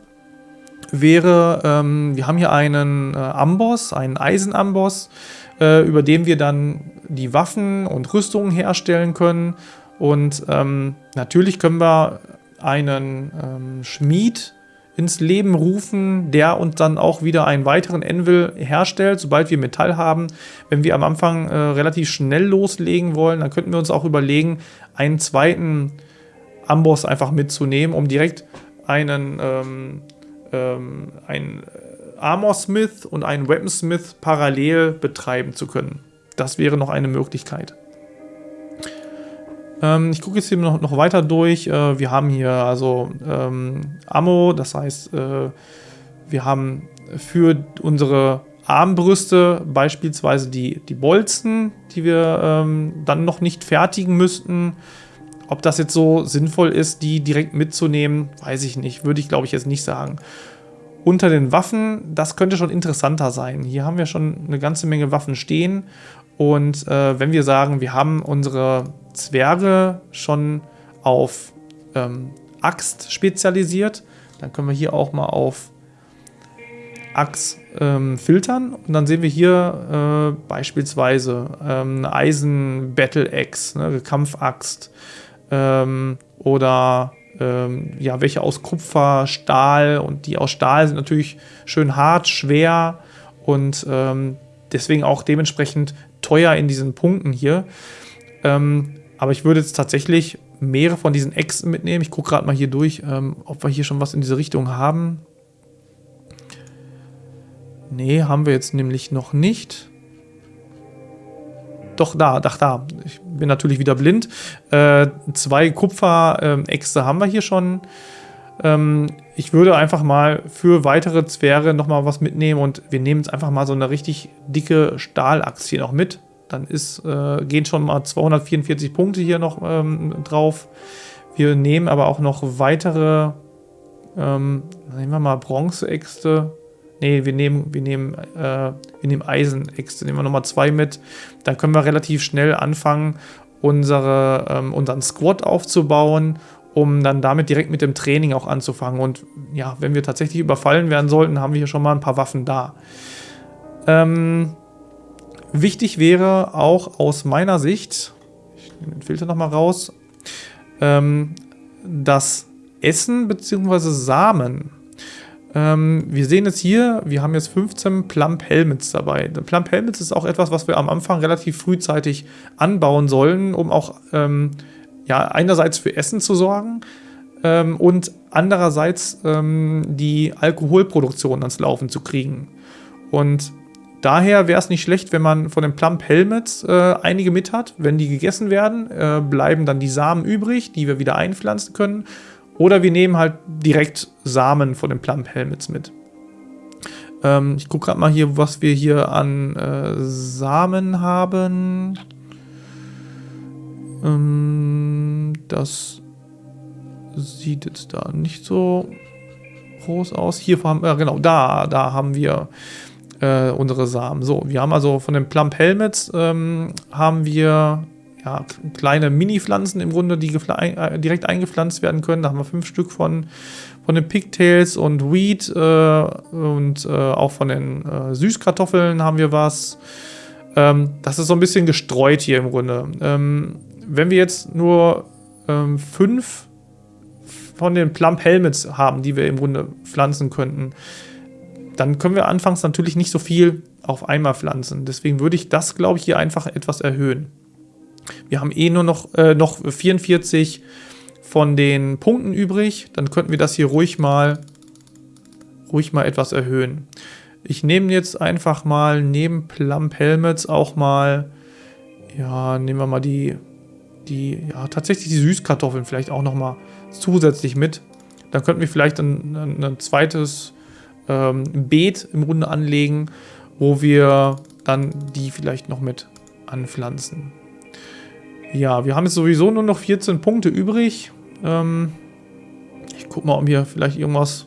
wäre, ähm, wir haben hier einen äh, Amboss, einen Eisenamboss, äh, über den wir dann die Waffen und Rüstungen herstellen können. Und ähm, natürlich können wir einen ähm, Schmied ins Leben rufen, der uns dann auch wieder einen weiteren Anvil herstellt, sobald wir Metall haben. Wenn wir am Anfang äh, relativ schnell loslegen wollen, dann könnten wir uns auch überlegen, einen zweiten Amboss einfach mitzunehmen, um direkt einen, ähm, ähm, einen Armor Smith und einen Weaponsmith parallel betreiben zu können. Das wäre noch eine Möglichkeit. Ähm, ich gucke jetzt hier noch, noch weiter durch. Äh, wir haben hier also ähm, Ammo, das heißt, äh, wir haben für unsere Armbrüste beispielsweise die, die Bolzen, die wir ähm, dann noch nicht fertigen müssten. Ob das jetzt so sinnvoll ist, die direkt mitzunehmen, weiß ich nicht. Würde ich, glaube ich, jetzt nicht sagen. Unter den Waffen, das könnte schon interessanter sein. Hier haben wir schon eine ganze Menge Waffen stehen. Und äh, wenn wir sagen, wir haben unsere Zwerge schon auf ähm, Axt spezialisiert. Dann können wir hier auch mal auf Axt ähm, filtern und dann sehen wir hier äh, beispielsweise ähm, eine Eisen Battle Axe, ne, Kampfaxt ähm, oder ähm, ja, welche aus Kupfer, Stahl und die aus Stahl sind natürlich schön hart, schwer und ähm, deswegen auch dementsprechend teuer in diesen Punkten hier. Ähm, aber ich würde jetzt tatsächlich mehrere von diesen Äxten mitnehmen. Ich gucke gerade mal hier durch, ähm, ob wir hier schon was in diese Richtung haben. Nee, haben wir jetzt nämlich noch nicht. Doch, da, ach da. Ich bin natürlich wieder blind. Äh, zwei Kupfer-Äxte haben wir hier schon. Ähm, ich würde einfach mal für weitere Zwerge nochmal was mitnehmen und wir nehmen jetzt einfach mal so eine richtig dicke Stahlachs hier noch mit. Dann ist, äh, gehen schon mal 244 Punkte hier noch ähm, drauf. Wir nehmen aber auch noch weitere, ähm, nehmen wir mal Bronzeäxte. Ne, wir nehmen, wir nehmen, äh, wir nehmen Eisenäxte, nehmen wir nochmal zwei mit. Dann können wir relativ schnell anfangen, unsere, ähm, unseren Squad aufzubauen um dann damit direkt mit dem Training auch anzufangen. Und ja, wenn wir tatsächlich überfallen werden sollten, haben wir hier schon mal ein paar Waffen da. Ähm, wichtig wäre auch aus meiner Sicht, ich nehme den Filter nochmal raus, ähm, das Essen bzw. Samen. Ähm, wir sehen jetzt hier, wir haben jetzt 15 Plump Helmets dabei. Plump Helmets ist auch etwas, was wir am Anfang relativ frühzeitig anbauen sollen, um auch ähm, ja, einerseits für Essen zu sorgen ähm, und andererseits ähm, die Alkoholproduktion ans Laufen zu kriegen. Und daher wäre es nicht schlecht, wenn man von den Plump Helmets äh, einige mit hat. Wenn die gegessen werden, äh, bleiben dann die Samen übrig, die wir wieder einpflanzen können. Oder wir nehmen halt direkt Samen von den Plump Helmets mit. Ähm, ich gucke gerade mal hier, was wir hier an äh, Samen haben. Ähm, das sieht jetzt da nicht so groß aus. Hier haben äh, genau, da, da haben wir äh, unsere Samen. So, wir haben also von den Plump Helmets ähm, haben wir ja, kleine Mini-Pflanzen im Grunde, die äh, direkt eingepflanzt werden können. Da haben wir fünf Stück von, von den Pigtails und Wheat äh, und äh, auch von den äh, Süßkartoffeln haben wir was. Ähm, das ist so ein bisschen gestreut hier im Grunde. Ähm, wenn wir jetzt nur ähm, fünf von den Plump Helmets haben, die wir im Grunde pflanzen könnten, dann können wir anfangs natürlich nicht so viel auf einmal pflanzen. Deswegen würde ich das, glaube ich, hier einfach etwas erhöhen. Wir haben eh nur noch, äh, noch 44 von den Punkten übrig. Dann könnten wir das hier ruhig mal, ruhig mal etwas erhöhen. Ich nehme jetzt einfach mal neben Plump Helmets auch mal, ja, nehmen wir mal die die, ja, tatsächlich die Süßkartoffeln vielleicht auch nochmal zusätzlich mit. Dann könnten wir vielleicht ein, ein, ein zweites ähm, Beet im Grunde anlegen, wo wir dann die vielleicht noch mit anpflanzen. Ja, wir haben jetzt sowieso nur noch 14 Punkte übrig. Ähm, ich gucke mal, ob mir vielleicht irgendwas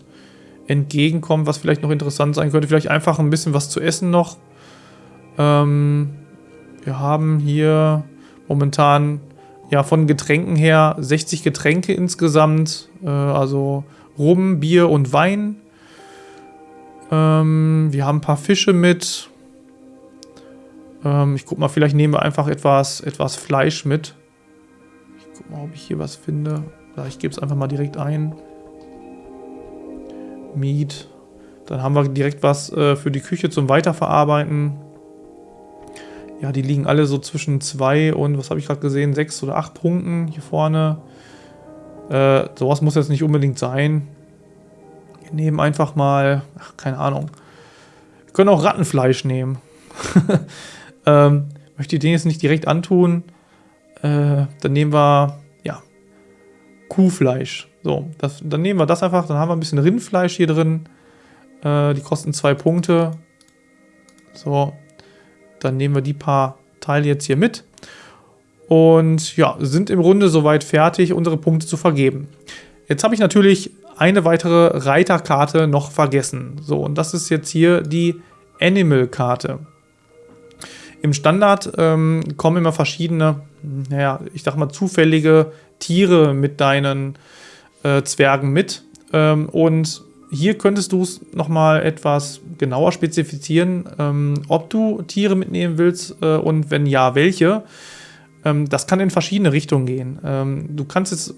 entgegenkommt, was vielleicht noch interessant sein könnte. Vielleicht einfach ein bisschen was zu essen noch. Ähm, wir haben hier momentan ja, von Getränken her 60 Getränke insgesamt. Äh, also Rum, Bier und Wein. Ähm, wir haben ein paar Fische mit. Ähm, ich guck mal, vielleicht nehmen wir einfach etwas, etwas Fleisch mit. Ich guck mal, ob ich hier was finde. Ich gebe es einfach mal direkt ein. Meat. Dann haben wir direkt was äh, für die Küche zum Weiterverarbeiten. Ja, die liegen alle so zwischen zwei und, was habe ich gerade gesehen, sechs oder acht Punkten hier vorne. Äh, sowas muss jetzt nicht unbedingt sein. Wir nehmen einfach mal, ach, keine Ahnung. Wir können auch Rattenfleisch nehmen. ähm, möchte ich den jetzt nicht direkt antun. Äh, dann nehmen wir, ja, Kuhfleisch. So, das, dann nehmen wir das einfach. Dann haben wir ein bisschen Rindfleisch hier drin. Äh, die kosten zwei Punkte. So, dann nehmen wir die paar Teile jetzt hier mit. Und ja, sind im Grunde soweit fertig, unsere Punkte zu vergeben. Jetzt habe ich natürlich eine weitere Reiterkarte noch vergessen. So, und das ist jetzt hier die Animal-Karte. Im Standard ähm, kommen immer verschiedene, naja, ich sag mal zufällige Tiere mit deinen äh, Zwergen mit. Ähm, und hier könntest du es nochmal etwas genauer spezifizieren, ähm, ob du Tiere mitnehmen willst äh, und wenn ja, welche. Ähm, das kann in verschiedene Richtungen gehen. Ähm, du kannst jetzt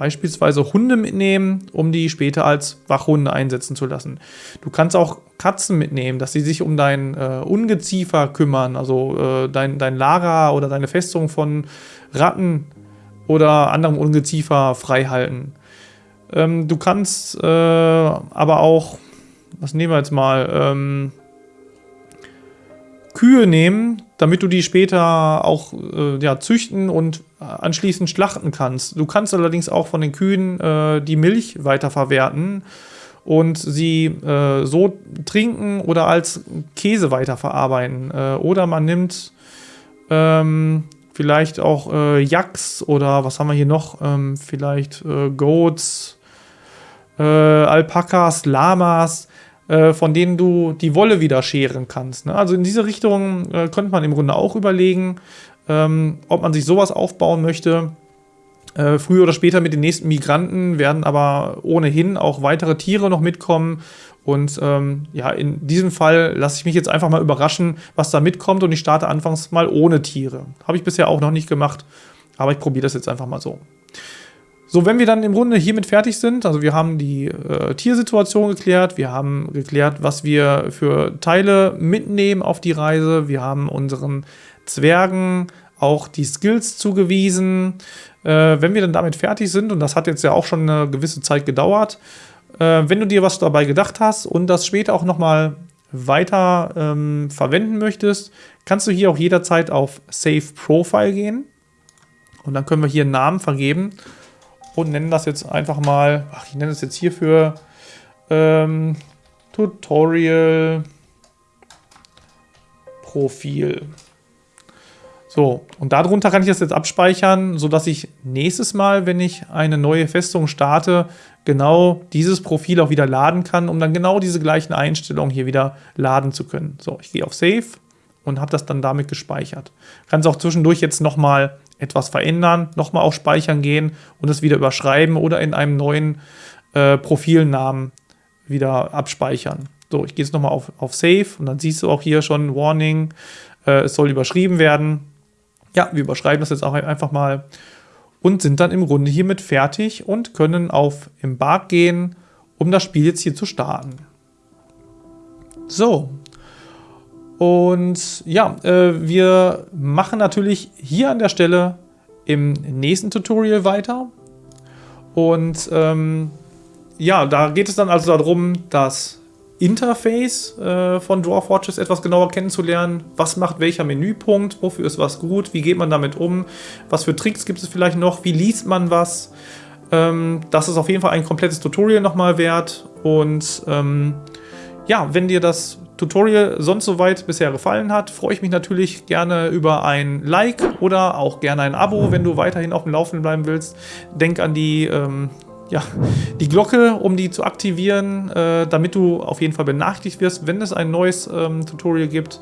beispielsweise Hunde mitnehmen, um die später als Wachhunde einsetzen zu lassen. Du kannst auch Katzen mitnehmen, dass sie sich um dein äh, Ungeziefer kümmern, also äh, dein, dein Lager oder deine Festung von Ratten oder anderem Ungeziefer frei halten. Ähm, du kannst äh, aber auch, was nehmen wir jetzt mal, ähm, Kühe nehmen, damit du die später auch äh, ja, züchten und anschließend schlachten kannst. Du kannst allerdings auch von den Kühen äh, die Milch weiterverwerten und sie äh, so trinken oder als Käse weiterverarbeiten. Äh, oder man nimmt ähm, vielleicht auch äh, Yaks oder was haben wir hier noch? Ähm, vielleicht äh, Goats, Alpakas, Lamas äh, von denen du die Wolle wieder scheren kannst. Ne? Also in diese Richtung äh, könnte man im Grunde auch überlegen, ähm, ob man sich sowas aufbauen möchte. Äh, früher oder später mit den nächsten Migranten werden aber ohnehin auch weitere Tiere noch mitkommen. Und ähm, ja, in diesem Fall lasse ich mich jetzt einfach mal überraschen, was da mitkommt. Und ich starte anfangs mal ohne Tiere. Habe ich bisher auch noch nicht gemacht, aber ich probiere das jetzt einfach mal so. So, wenn wir dann im Grunde hiermit fertig sind, also wir haben die äh, Tiersituation geklärt, wir haben geklärt, was wir für Teile mitnehmen auf die Reise, wir haben unseren Zwergen auch die Skills zugewiesen. Äh, wenn wir dann damit fertig sind, und das hat jetzt ja auch schon eine gewisse Zeit gedauert, äh, wenn du dir was dabei gedacht hast und das später auch nochmal weiter ähm, verwenden möchtest, kannst du hier auch jederzeit auf Save Profile gehen. Und dann können wir hier einen Namen vergeben und nennen das jetzt einfach mal, ach, ich nenne es jetzt hierfür ähm, Tutorial Profil. So, und darunter kann ich das jetzt abspeichern, sodass ich nächstes Mal, wenn ich eine neue Festung starte, genau dieses Profil auch wieder laden kann, um dann genau diese gleichen Einstellungen hier wieder laden zu können. So, ich gehe auf Save und habe das dann damit gespeichert. Kann es auch zwischendurch jetzt nochmal etwas verändern, nochmal auf Speichern gehen und es wieder überschreiben oder in einem neuen äh, Profilnamen wieder abspeichern. So, ich gehe jetzt nochmal auf, auf Save und dann siehst du auch hier schon Warning, äh, es soll überschrieben werden. Ja, wir überschreiben das jetzt auch einfach mal und sind dann im Grunde hiermit fertig und können auf Embark gehen, um das Spiel jetzt hier zu starten. So, und ja, äh, wir machen natürlich hier an der Stelle im nächsten Tutorial weiter. Und ähm, ja, da geht es dann also darum, das Interface äh, von Dwarf Watches etwas genauer kennenzulernen. Was macht welcher Menüpunkt? Wofür ist was gut? Wie geht man damit um? Was für Tricks gibt es vielleicht noch? Wie liest man was? Ähm, das ist auf jeden Fall ein komplettes Tutorial nochmal wert. Und ähm, ja, wenn dir das Tutorial sonst soweit bisher gefallen hat, freue ich mich natürlich gerne über ein Like oder auch gerne ein Abo, wenn du weiterhin auf dem Laufenden bleiben willst. Denk an die, ähm, ja, die Glocke, um die zu aktivieren, äh, damit du auf jeden Fall benachrichtigt wirst, wenn es ein neues ähm, Tutorial gibt.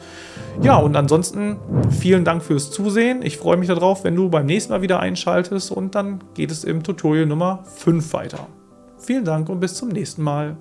Ja, und ansonsten vielen Dank fürs Zusehen. Ich freue mich darauf, wenn du beim nächsten Mal wieder einschaltest und dann geht es im Tutorial Nummer 5 weiter. Vielen Dank und bis zum nächsten Mal.